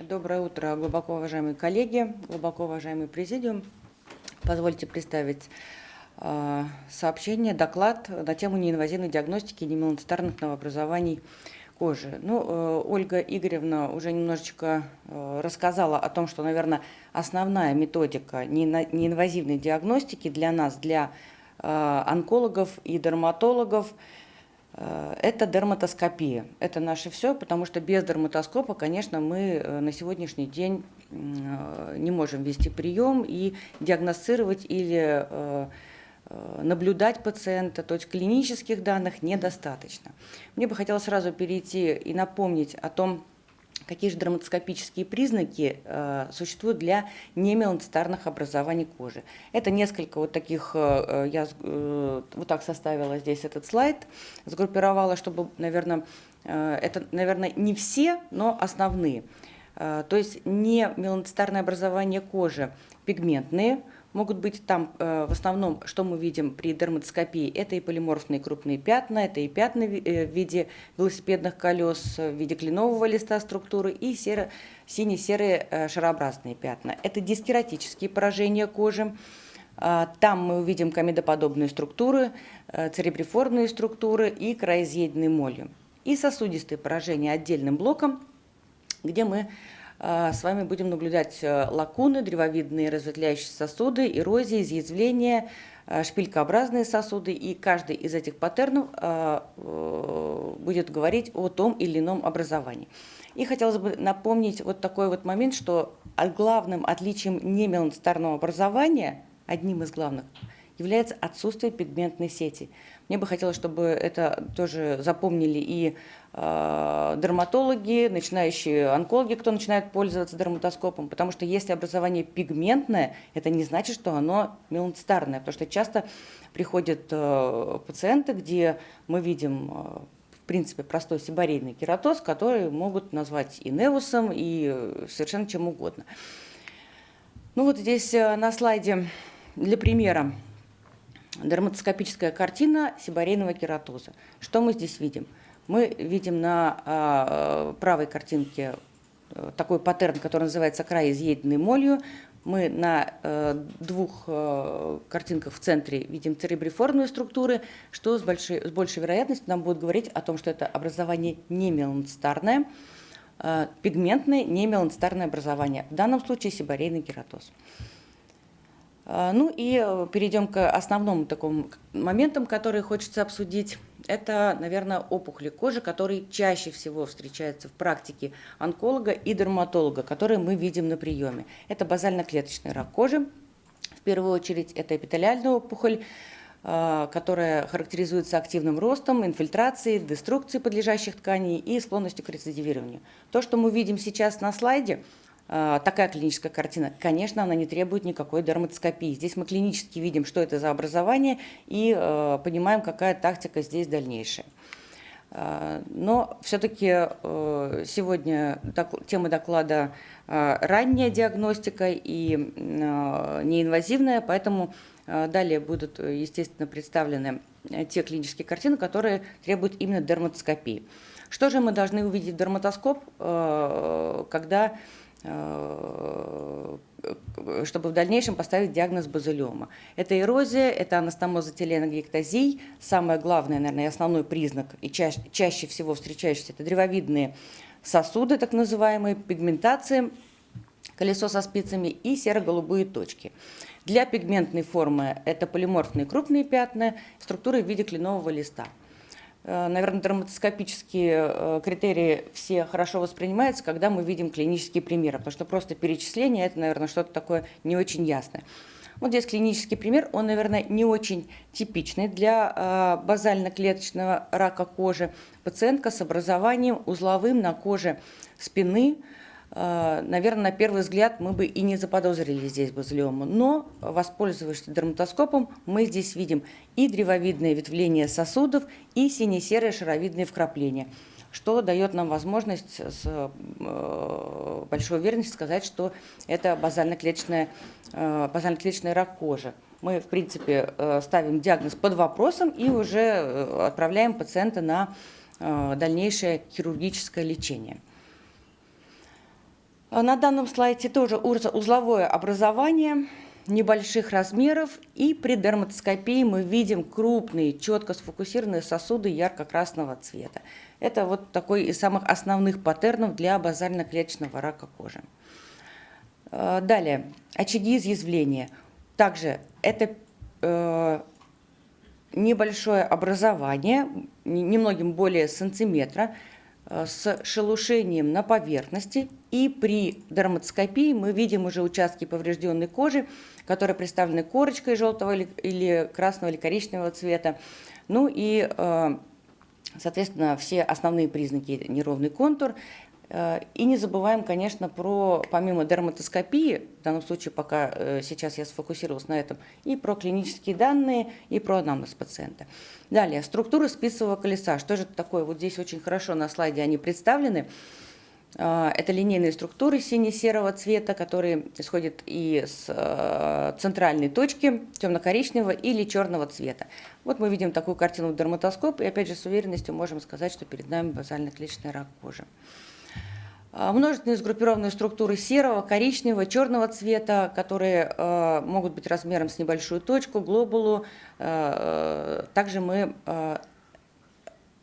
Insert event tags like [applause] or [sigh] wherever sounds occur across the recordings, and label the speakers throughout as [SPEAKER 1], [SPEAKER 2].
[SPEAKER 1] Доброе утро, глубоко уважаемые коллеги, глубоко уважаемый президиум. Позвольте представить э, сообщение, доклад на тему неинвазивной диагностики немеланцитарных новообразований кожи. Ну, э, Ольга Игоревна уже немножечко э, рассказала о том, что, наверное, основная методика неинвазивной диагностики для нас, для онкологов и дерматологов – Э, это дерматоскопия. Это наше все, потому что без дерматоскопа, конечно, мы э, на сегодняшний день э, не можем вести прием и диагностировать или наблюдать пациента, то есть клинических данных недостаточно. Мне бы хотелось сразу перейти и напомнить о том, какие же дерматоскопические признаки э, существуют для немеланцитарных образований кожи. Это несколько вот таких, э, э, я э, вот так составила здесь этот слайд, сгруппировала, чтобы, наверное, э, это, наверное, не все, но основные. Э, то есть не меланцитарное образование кожи пигментные, могут быть там э, в основном, что мы видим при дерматоскопии, это и полиморфные крупные пятна, это и пятна э, в виде велосипедных колес, в виде кленового листа структуры и серо, сине-серые э, шарообразные пятна. Это дискератические поражения кожи. А, там мы увидим комедоподобные структуры, церебриформные структуры и краеизъеденные молью. И сосудистые поражения отдельным блоком, где мы с вами будем наблюдать э, лакуны, древовидные разветвляющие сосуды, эрозии, изъязвления, э, шпилькообразные сосуды, и каждый из этих паттернов э, будет говорить о том или ином образовании. И хотелось бы напомнить вот такой вот момент, что главным отличием немеланцитарного образования, одним из главных, является отсутствие пигментной сети. Мне бы хотелось, чтобы это тоже запомнили и дерматологи, начинающие онкологи, кто начинает пользоваться дерматоскопом, потому что если образование пигментное, это не значит, что оно меланцитарное, потому что часто приходят э, пациенты, где мы видим э, в принципе, простой сибарейный кератоз, который могут назвать и невусом, и совершенно чем угодно. Ну вот здесь э, на слайде для примера дерматоскопическая картина сибарейного кератоза. Что мы здесь видим? Мы видим на а, правой картинке э, такой паттерн, который называется край изъеденный молью. Мы на э, двух э, картинках в центре видим церебриформные структуры, что с большой, с большей вероятностью нам будет говорить о том, что это образование не меланцитарное, пигментное не меланцитарное образование. В данном случае сибарейный кератоз. Ну и перейдем к основному такому моментам, которые хочется обсудить. Это, наверное, опухоли кожи, которые чаще всего встречаются в практике онколога и дерматолога, которые мы видим на приеме. Это базально-клеточный рак кожи. В первую очередь это эпителиальная опухоль, а, которая характеризуется активным ростом, инфильтрацией, деструкцией подлежащих тканей и склонностью к рецидивированию. То, что мы видим сейчас на слайде – такая клиническая картина, конечно, она не требует никакой дерматоскопии. Здесь мы клинически видим, что это за образование, и э, понимаем, какая тактика здесь дальнейшая. А, но все-таки сегодня тема доклада ранняя диагностика и неинвазивная, поэтому далее будут, естественно, представлены те клинические картины, которые требуют именно дерматоскопии. Что же мы должны увидеть в дерматоскоп, когда чтобы в дальнейшем поставить диагноз базилиома. Это эрозия, это анастомоза теленогектазий. Самое главное, наверное, и основной признак, и чаще, чаще всего встречающийся, это древовидные сосуды, так называемые, пигментация, колесо со спицами и серо-голубые точки. Для пигментной формы это полиморфные крупные пятна, структуры в виде кленового листа. Э, наверное, дерматоскопические э, критерии все хорошо воспринимаются, когда мы видим клинические примеры, потому что просто перечисление – это, наверное, что-то такое не очень ясное. Вот здесь клинический пример, он, наверное, не очень типичный для э, базально-клеточного рака кожи. Пациентка с образованием узловым на коже спины, наверное, на первый взгляд мы бы и не заподозрили здесь базилиому. Но, воспользовавшись дерматоскопом, мы здесь видим и древовидное ветвление сосудов, и сине-серые шаровидные вкрапления, что дает нам возможность с э, большой уверенностью сказать, что это базально-клеточный э, базально рак кожи. Мы, в принципе, ставим диагноз под вопросом и уже отправляем пациента на дальнейшее хирургическое лечение. А На данном слайде тоже уз- узловое образование небольших размеров. И при дерматоскопии мы видим крупные, четко сфокусированные сосуды ярко-красного цвета. Это вот такой из самых основных паттернов для базально-клеточного рака кожи. Э, Далее, очаги изъязвления. Также это э, небольшое образование, немногим более сантиметра, э, с шелушением на поверхности. И при дерматоскопии мы видим уже участки поврежденной кожи, которые представлены корочкой желтого или, или красного или коричневого цвета. Ну и, э, соответственно, все основные признаки неровный контур. Э, И не забываем, конечно, про, помимо дерматоскопии, в данном случае пока э, сейчас я сфокусировалась на этом, и про клинические данные, и про анамнез пациента. Далее, структура спицевого колеса. Что же это такое? Вот здесь очень хорошо на слайде они представлены. Э, Это линейные структуры сине-серого цвета, которые исходят из э, центральной точки темно-коричневого или черного цвета. Вот мы видим такую картину в дерматоскоп, и опять же с уверенностью можем сказать, что перед нами базально-клеточный рак кожи. А, Множественные сгруппированные структуры серого, коричневого, черного цвета, которые э, могут быть размером с небольшую точку, глобулу. Э, Также мы, э,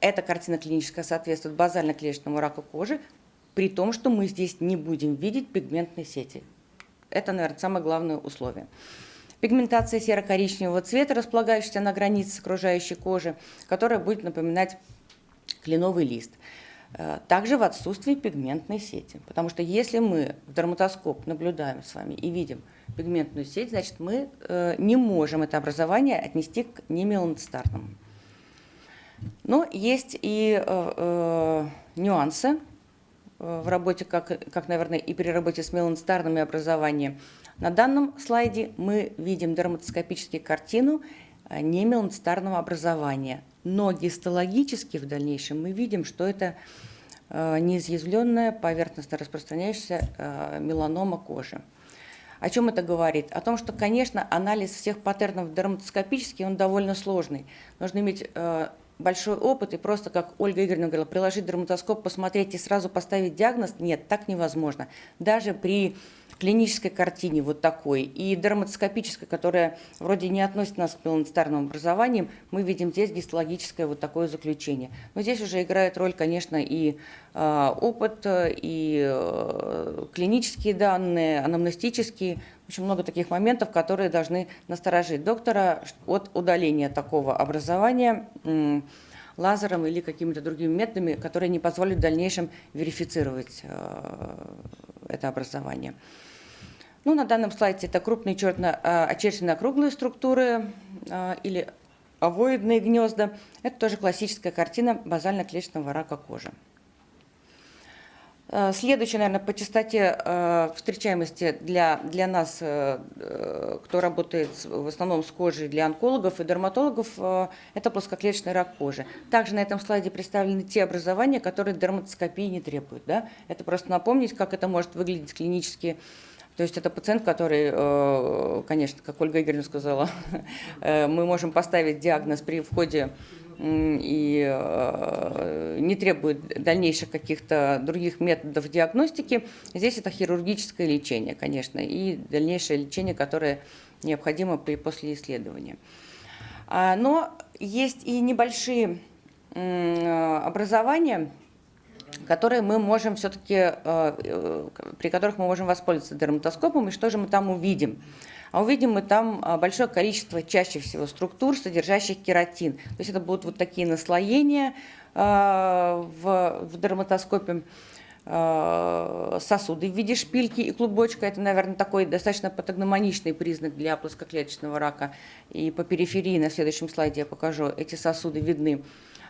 [SPEAKER 1] эта картина клиническая соответствует базально-клеточному раку кожи, при том, что мы здесь не будем видеть пигментной сети. Это, наверное, самое главное условие. Пигментация серо-коричневого цвета, располагающаяся на границе с окружающей кожи, которая будет напоминать кленовый лист. Э, Также в отсутствии пигментной сети. Потому что если мы в дерматоскоп наблюдаем с вами и видим пигментную сеть, значит мы э, не можем это образование отнести к немеланоцитарному. Но есть и э, нюансы в работе, как, как, наверное, и при работе с меланоцитарными образованиями. На данном слайде мы видим дерматоскопическую картину э, немеланоцитарного образования. Но гистологически в дальнейшем мы видим, что это э, неизъязвленная поверхностно распространяющаяся э, меланома кожи. О чем это говорит? О том, что, конечно, анализ всех паттернов дерматоскопический, он довольно сложный. Нужно иметь э, большой опыт и просто, как Ольга Игоревна говорила, приложить дерматоскоп, посмотреть и сразу поставить диагноз. Нет, так невозможно. Даже при клинической картине вот такой и дерматоскопической, которая вроде не относит нас к меланоцитарным образованиям, мы видим здесь гистологическое вот такое заключение. Но здесь уже играет роль, конечно, и э, опыт, и э, клинические данные, анамнестические. Очень много таких моментов, которые должны насторожить доктора от удаления такого образования лазером или какими-то другими методами, которые не позволят в дальнейшем верифицировать э, это образование. Ну, на данном слайде это крупные черно очерченные округлые структуры э, или овоидные гнезда. Это тоже классическая картина базально-клеточного рака кожи. Э, Следующее, наверное, по частоте э, встречаемости для, для нас, э, кто работает в основном с кожей, для онкологов и дерматологов, это плоскоклеточный рак кожи. Также на этом слайде представлены те образования, которые дерматоскопии не требуют. Да? Это просто напомнить, как это может выглядеть клинически. То есть это пациент, который, конечно, как Ольга Игоревна сказала, [laughs] мы можем поставить диагноз при входе и э, не требует дальнейших каких-то других методов диагностики. Здесь это хирургическое лечение, конечно, и дальнейшее лечение, которое необходимо при после исследования. А, Но есть и небольшие э, образования, которые мы можем все-таки, при которых мы можем воспользоваться дерматоскопом, и что же мы там увидим? А увидим мы там а, большое количество, чаще всего, структур, содержащих кератин. То есть это будут вот такие наслоения а, в, в дерматоскопе, а, сосуды в виде шпильки и клубочка. Это, наверное, такой достаточно патогномоничный признак для плоскоклеточного рака. И по периферии на следующем слайде я покажу, эти сосуды видны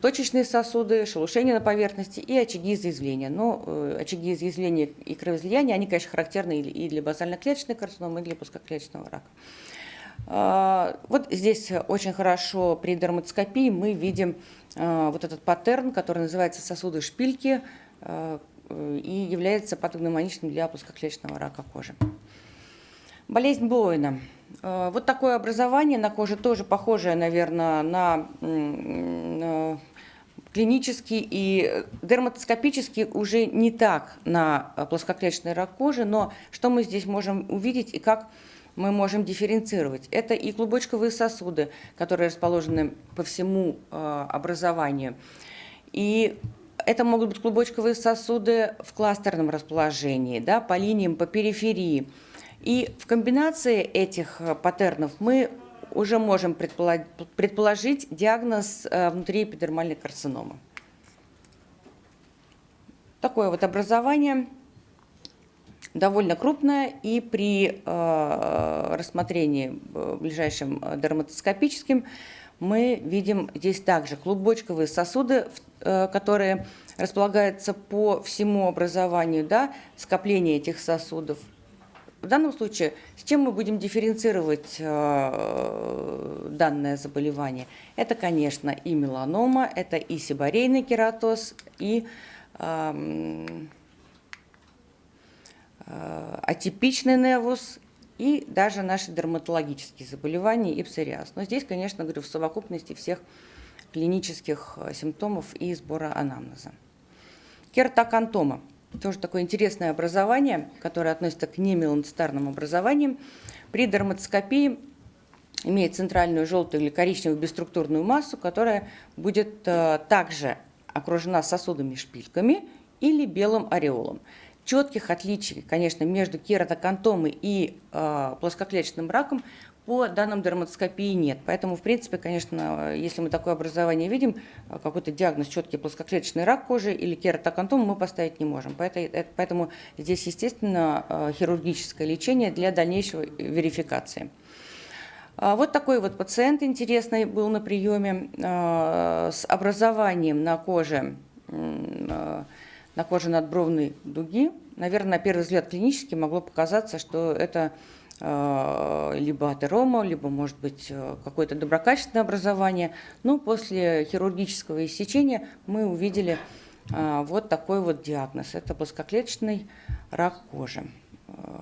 [SPEAKER 1] точечные сосуды, шелушение на поверхности и очаги изъязвления. Но э, очаги изъязвления и кровоизлияния, они, конечно, характерны и для базально-клеточной карциномы, и для плоскоклеточного рака. А, Вот здесь очень хорошо при дерматоскопии мы видим а, вот этот паттерн, который называется сосуды шпильки а, э, и является патогномоничным для плоскоклеточного рака кожи. Болезнь Боуэна. Э, Вот такое образование на коже тоже похожее, наверное, на э, клинически и дерматоскопически уже не так на плоскоклеточный рак кожи, но что мы здесь можем увидеть и как мы можем дифференцировать. Это и клубочковые сосуды, которые расположены по всему э, образованию. И это могут быть клубочковые сосуды в кластерном расположении, да, по линиям, по периферии. И в комбинации этих э, паттернов мы уже можем предположить, диагноз э, внутриэпидермальной карциномы. Такое вот образование довольно крупное, и при э, рассмотрении ближайшим дерматоскопическим мы видим здесь также клубочковые сосуды, которые располагаются по всему образованию, да, скопление этих сосудов в данном случае с чем мы будем дифференцировать э, данное заболевание? Это, конечно, и меланома, это и сибарейный кератоз, и э, э, атипичный невус, и даже наши дерматологические заболевания и псориаз. Но здесь, конечно, говорю, в совокупности всех клинических э, симптомов и сбора анамнеза. Кератокантома – тоже такое интересное образование, которое относится к немеланцитарным образованиям. При дерматоскопии имеет центральную желтую или коричневую бесструктурную массу, которая будет э, также окружена сосудами-шпильками или белым ореолом. Четких отличий, конечно, между кератокантомой и э, плоскоклеточным раком по данным дерматоскопии нет. Поэтому, в принципе, конечно, если мы такое образование видим, какой-то диагноз четкий плоскоклеточный рак кожи или кератокантом мы поставить не можем. Поэтому, поэтому здесь, естественно, э, хирургическое лечение для дальнейшей верификации. А вот такой вот пациент интересный был на приеме э, с образованием на коже, э, на коже надбровной дуги. Наверное, на первый взгляд клинически могло показаться, что это Э, либо атерома, либо, может быть, э, какое-то доброкачественное образование. Но после хирургического иссечения мы увидели э, вот такой вот диагноз. Это плоскоклеточный рак кожи.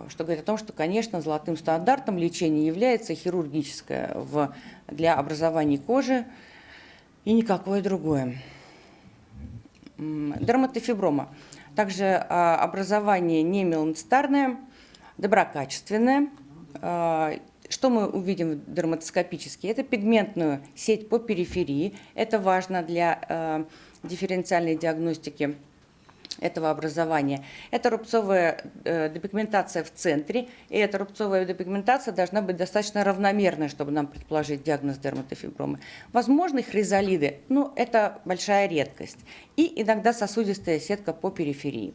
[SPEAKER 1] Что говорит о том, что, конечно, золотым стандартом лечения является хирургическое для образования кожи и никакое другое. Дерматофиброма. Также образование не меланоцитарное, доброкачественное, что мы увидим дерматоскопически? Это пигментную сеть по периферии. Это важно для э, дифференциальной диагностики этого образования. Это рубцовая э, депигментация в центре, и эта рубцовая депигментация должна быть достаточно равномерной, чтобы нам предположить диагноз дерматофибромы. Возможны хризалиды, но это большая редкость. И иногда сосудистая сетка по периферии.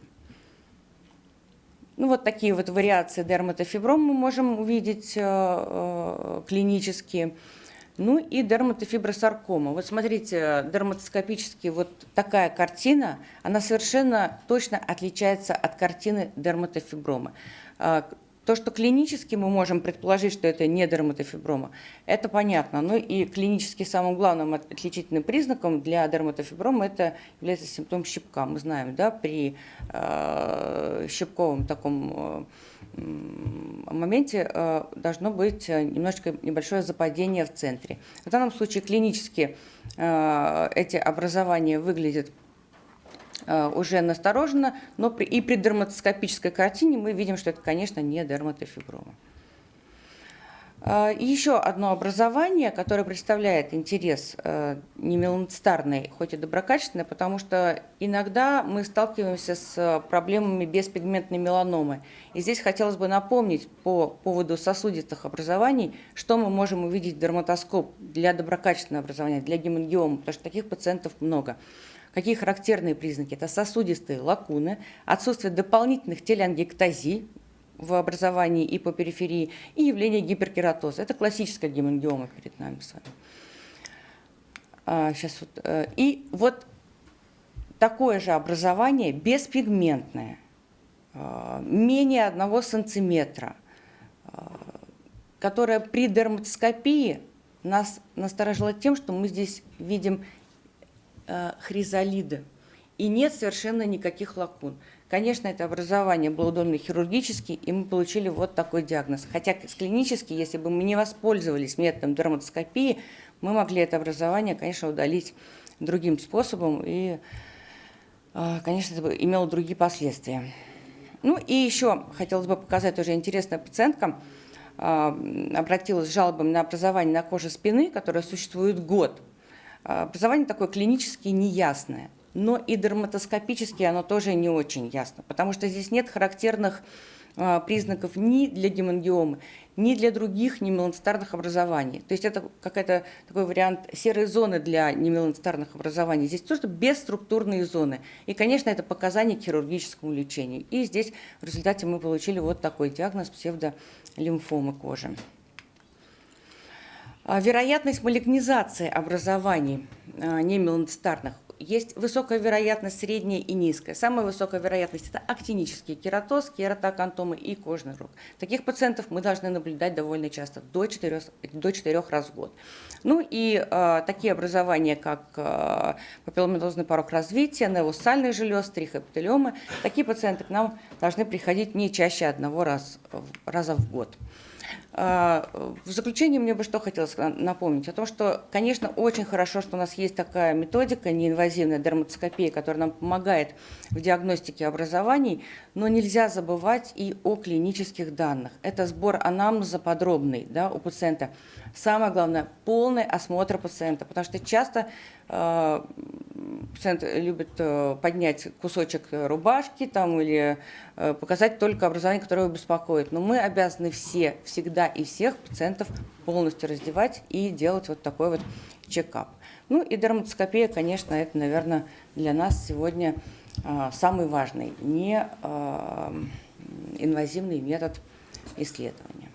[SPEAKER 1] Ну, вот такие вот вариации дерматофибром мы можем увидеть э, э, клинически. Ну и дерматофибросаркома. Вот смотрите, дерматоскопически вот такая картина, она совершенно точно отличается от картины дерматофиброма. То, что клинически мы можем предположить, что это не дерматофиброма, это понятно. Ну и клинически самым главным отличительным признаком для дерматофиброма это является симптом щипка. Мы знаем, да, при э, щипковом таком э, моменте э, должно быть немножечко небольшое западение в центре. В данном случае клинически э, эти образования выглядят Э, уже настороженно, но при, и при дерматоскопической картине мы видим, что это, конечно, не дерматофиброма. Э, еще одно образование, которое представляет интерес э, не меланоцитарный, хоть и доброкачественный, потому что иногда мы сталкиваемся с проблемами беспигментной меланомы. И здесь хотелось бы напомнить по поводу сосудистых образований, что мы можем увидеть в дерматоскоп для доброкачественного образования, для гемангиома, потому что таких пациентов много. Какие характерные признаки? Это сосудистые лакуны, отсутствие дополнительных телеангектазий в образовании и по периферии, и явление гиперкератоза. Это классическая гемангиома перед нами с вами. А, сейчас вот, э, и вот такое же образование беспигментное, э, менее одного сантиметра, э, которое при дерматоскопии нас насторожило тем, что мы здесь видим Э, хризалиды. И нет совершенно никаких лакун. Конечно, это образование было удобно хирургически, и мы получили вот такой диагноз. Хотя клинически, если бы мы не воспользовались методом дерматоскопии, мы могли это образование, конечно, удалить другим способом, и, а, конечно, это имело другие последствия. Ну и еще хотелось бы показать тоже интересная пациентка, а, обратилась с жалобами на образование на коже спины, которое существует год. А, образование такое клинически неясное, но и дерматоскопически оно тоже не очень ясно, потому что здесь нет характерных а, признаков ни для гемангиомы, ни для других немеланцитарных образований. То есть это какой-то такой вариант серой зоны для немеланцитарных образований. Здесь просто бесструктурные зоны. И, конечно, это показания к хирургическому лечению. И здесь в результате мы получили вот такой диагноз псевдолимфомы кожи. А, вероятность малигнизации образований а, немеланцитарных есть высокая вероятность, средняя и низкая. Самая высокая вероятность – это актинический кератоз, кератокантомы и кожный рог. Таких пациентов мы должны наблюдать довольно часто, до 4, до 4 раз в год. Ну и э, такие образования, как э, папилломатозный порог развития, невусальный желез, трихопителиомы, такие пациенты к нам должны приходить не чаще одного раз, раза в год. А, в заключение мне бы что хотелось напомнить, о том, что, конечно, очень хорошо, что у нас есть такая методика, неинвазивная дерматоскопия, которая нам помогает в диагностике образований, но нельзя забывать и о клинических данных. Это сбор анамнеза подробный да, у пациента. Самое главное – полный осмотр пациента, потому что часто э, пациент любит э, поднять кусочек рубашки там, или э, показать только образование, которое его беспокоит. Но мы обязаны все, всегда и всех пациентов полностью раздевать и делать вот такой вот чекап. Ну и дерматоскопия, конечно, это, наверное, для нас сегодня э, самый важный, не инвазивный метод исследования.